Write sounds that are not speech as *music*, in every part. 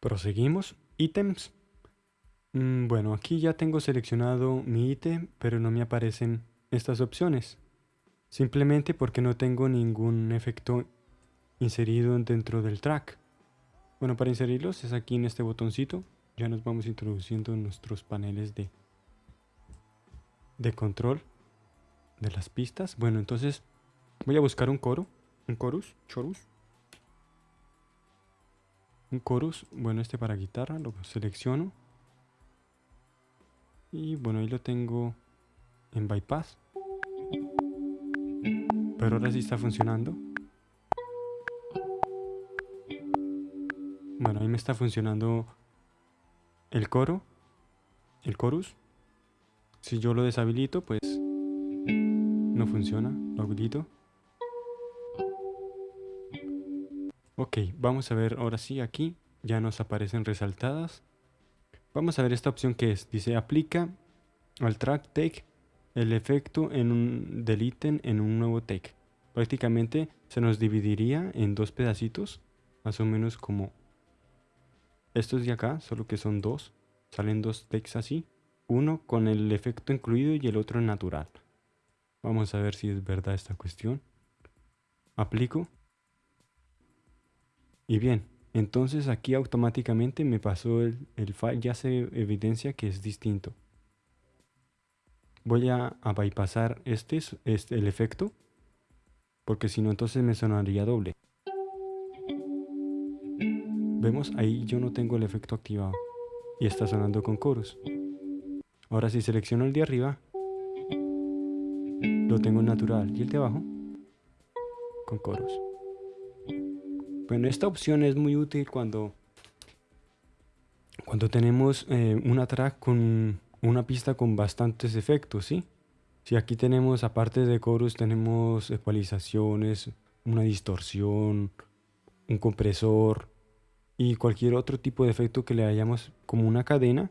Proseguimos. Ítems. Mm, bueno, aquí ya tengo seleccionado mi ítem, pero no me aparecen estas opciones. Simplemente porque no tengo ningún efecto inserido dentro del track. Bueno, para inserirlos es aquí en este botoncito. Ya nos vamos introduciendo en nuestros paneles de, de control de las pistas. Bueno, entonces voy a buscar un coro, un chorus, chorus. Un chorus, bueno, este para guitarra, lo selecciono. Y bueno, ahí lo tengo en bypass. Pero ahora sí está funcionando. Bueno, ahí me está funcionando el coro, el chorus. Si yo lo deshabilito, pues no funciona. Lo habilito. Ok, vamos a ver ahora sí aquí. Ya nos aparecen resaltadas. Vamos a ver esta opción que es. Dice aplica al track take el efecto en un, del en un nuevo take. Prácticamente se nos dividiría en dos pedacitos. Más o menos como estos de acá, solo que son dos. Salen dos takes así. Uno con el efecto incluido y el otro natural. Vamos a ver si es verdad esta cuestión. Aplico. Y bien, entonces aquí automáticamente me pasó el, el file, ya se evidencia que es distinto. Voy a, a bypassar este, este, el efecto, porque si no entonces me sonaría doble. Vemos ahí yo no tengo el efecto activado y está sonando con coros. Ahora si selecciono el de arriba, lo tengo natural y el de abajo con coros. Bueno, esta opción es muy útil cuando, cuando tenemos eh, una track con una pista con bastantes efectos, ¿sí? Si aquí tenemos, aparte de coros, tenemos ecualizaciones, una distorsión, un compresor y cualquier otro tipo de efecto que le hayamos como una cadena,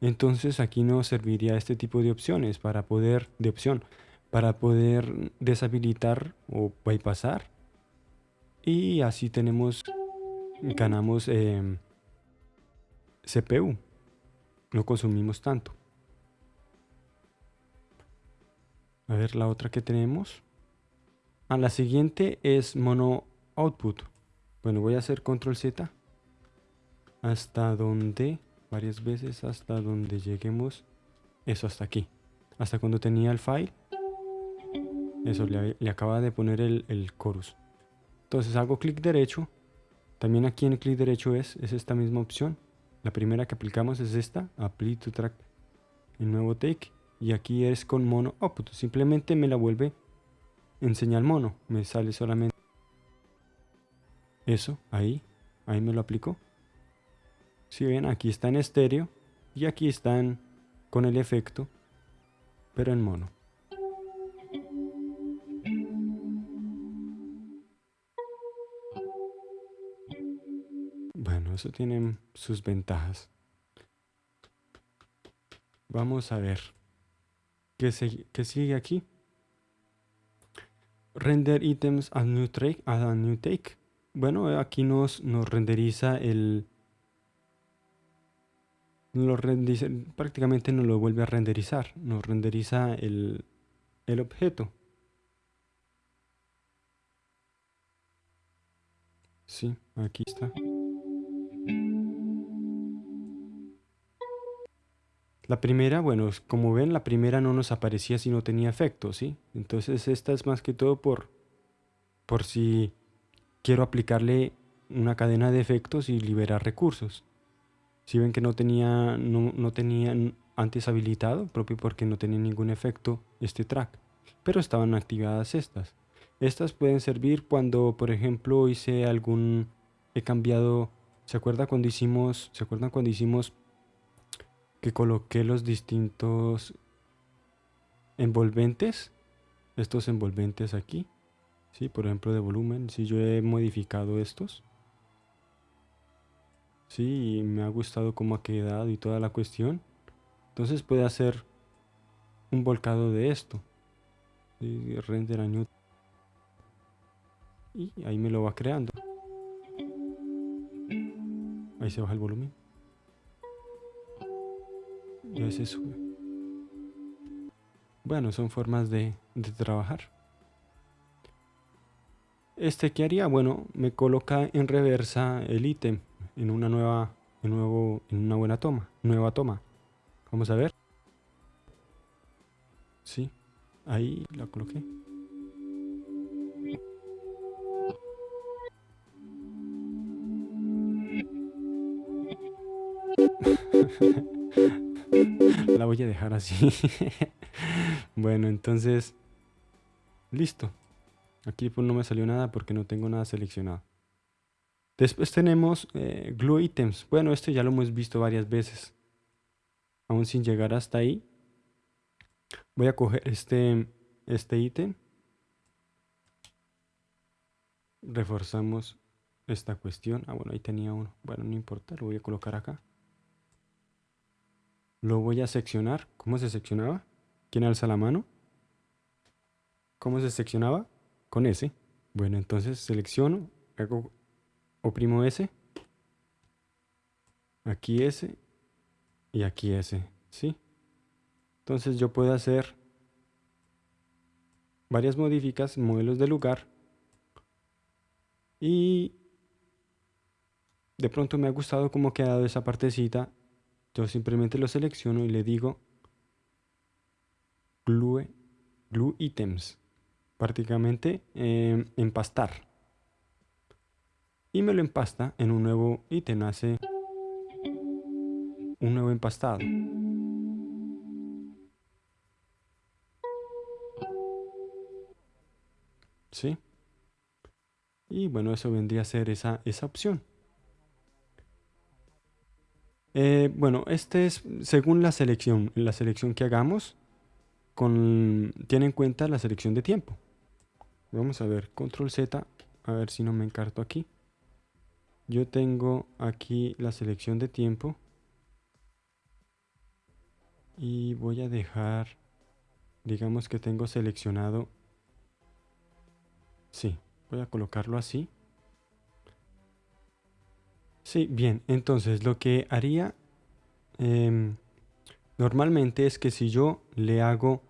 entonces aquí nos serviría este tipo de opciones para poder, de opción, para poder deshabilitar o bypassar y así tenemos ganamos em, CPU no consumimos tanto. A ver la otra que tenemos. A ah, la siguiente es mono output. Bueno voy a hacer control z. Hasta donde varias veces hasta donde lleguemos eso hasta aquí. Hasta cuando tenía el file eso, le, acaba de poner el, el, chorus. Entonces hago clic derecho. También aquí en el clic derecho es, es esta misma opción. La primera que aplicamos es esta, Apply to Track, el nuevo take. Y aquí es con mono output. Simplemente me la vuelve en señal mono. Me sale solamente eso, ahí. Ahí me lo aplicó. Si ven, aquí está en estéreo y aquí están con el efecto, pero en mono. Eso tiene sus ventajas. Vamos a ver. ¿Qué, sigue aquí? Render items a new, take, a new take. Bueno, aquí nos, nos renderiza el... Lo prácticamente nos lo vuelve a renderizar. Nos renderiza el, el objeto. Sí, aquí está. La primera, bueno, como ven, la primera no nos aparecía si no tenía efecto, ¿sí? Entonces esta es más que todo por, por si quiero aplicarle una cadena de efectos y liberar recursos. Si ven que no tenía, no, no tenía antes habilitado, propio porque no tenía ningún efecto este track, pero estaban activadas estas. Estas pueden servir cuando, por ejemplo, hice algún, he cambiado, ¿se acuerdan cuando hicimos, se acuerdan cuando hicimos que coloqué los distintos envolventes, estos envolventes aquí, ¿sí? por ejemplo de volumen, si yo he modificado estos, ¿sí? y me ha gustado cómo ha quedado y toda la cuestión, entonces puede hacer un volcado de esto, render a new y ahí me lo va creando. Ahí se baja el volumen. Y a veces sube. Bueno, son formas de, de trabajar. Este que haría, bueno, me coloca en reversa el ítem en una nueva, en nuevo, en una buena toma, nueva toma. Vamos a ver. Sí, ahí la coloqué. *laughs* la voy a dejar así. *laughs* bueno, entonces, listo. Aquí pues no me salió nada porque no tengo nada seleccionado. Después tenemos eh, Glue Items. Bueno, esto ya lo hemos visto varias veces. Aún sin llegar hasta ahí. Voy a coger este, este ítem. Reforzamos esta cuestión. Ah, bueno, ahí tenía uno. Bueno, no importa, lo voy a colocar acá. Lo voy a seccionar. ¿Cómo se seccionaba? ¿Quién alza la mano? ¿Cómo se seccionaba? Con S. Bueno, entonces selecciono, hago, oprimo S. Aquí S. Y aquí S. ¿Sí? Entonces yo puedo hacer varias modificas, modelos de lugar. Y de pronto me ha gustado cómo ha quedado esa partecita yo simplemente lo selecciono y le digo glue, glue items, prácticamente em, empastar. Y me lo empasta en un nuevo ítem, hace un nuevo empastado. ¿Sí? Y bueno, eso vendría a ser esa, esa opción. Eh, bueno, este es según la selección, la selección que hagamos, con, tiene en cuenta la selección de tiempo. Vamos a ver, control Z, a ver si no me encarto aquí. Yo tengo aquí la selección de tiempo. Y voy a dejar, digamos que tengo seleccionado, sí, voy a colocarlo así. Sí, bien, entonces lo que haría em, normalmente es que si yo le hago...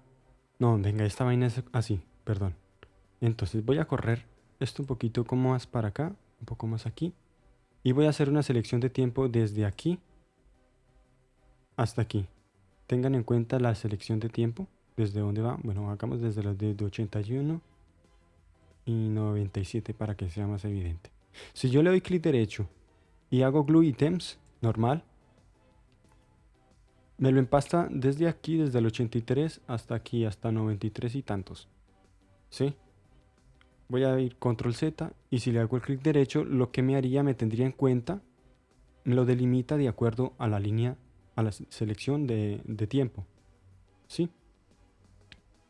No, venga, esta vaina es así, perdón. Entonces voy a correr esto un poquito como más para acá, un poco más aquí. Y voy a hacer una selección de tiempo desde aquí hasta aquí. Tengan en cuenta la selección de tiempo, desde dónde va. Bueno, hagamos desde los de 81 y 97 para que sea más evidente. Si yo le doy clic derecho y hago glue items, normal, me lo empasta desde aquí, desde el 83 hasta aquí, hasta 93 y tantos. ¿Sí? Voy a ir control Z y si le hago el clic derecho, lo que me haría, me tendría en cuenta, me lo delimita de acuerdo a la línea, a la selección de, de tiempo. ¿Sí?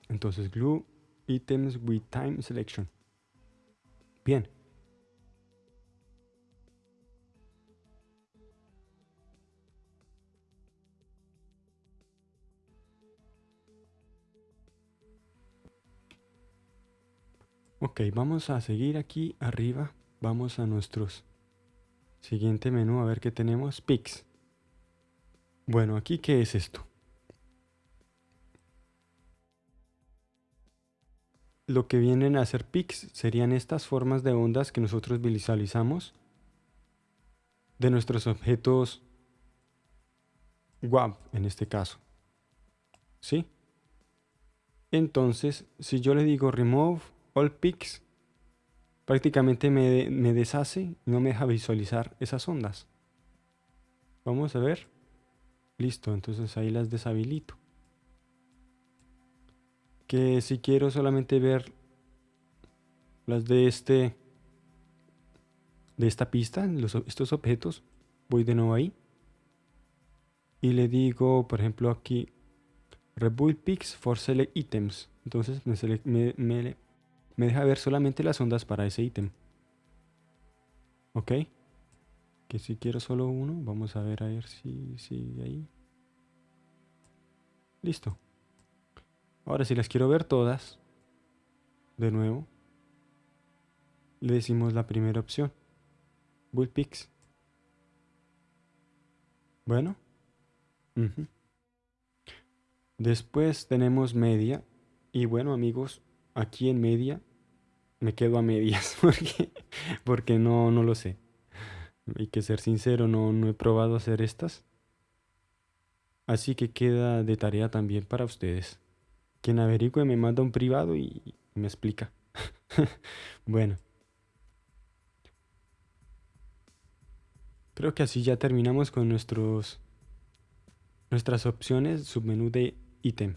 Entonces glue items with time selection. Bien. Ok, vamos a seguir aquí arriba. Vamos a nuestros siguiente menú a ver qué tenemos. Pix. Bueno, aquí qué es esto. Lo que vienen a hacer pics serían estas formas de ondas que nosotros visualizamos de nuestros objetos WAV en este caso. ¿Sí? Entonces, si yo le digo remove All Peaks prácticamente me, me deshace y no me deja visualizar esas ondas. Vamos a ver. Listo, entonces ahí las deshabilito. Que si quiero solamente ver las de este de esta pista, estos objetos, voy de nuevo ahí y le digo, por ejemplo, aquí Rebuild Peaks for Select Items. Entonces me, me, me deja ver solamente las ondas para ese ítem. Ok. Que si quiero solo uno, vamos a ver a ver si sigue ahí. Listo. Ahora si las quiero ver todas, de nuevo, le decimos la primera opción. Bullpix. Bueno. Después tenemos media. Y bueno amigos, aquí en media me quedo a medias *laughs* porque, porque no, no lo sé. Hay que ser sincero, no, no he probado hacer estas. Así que queda de tarea también para ustedes. Quien averigüe me manda un privado y me explica. *laughs* bueno. Creo que así ya terminamos con nuestros nuestras opciones submenú de ítem.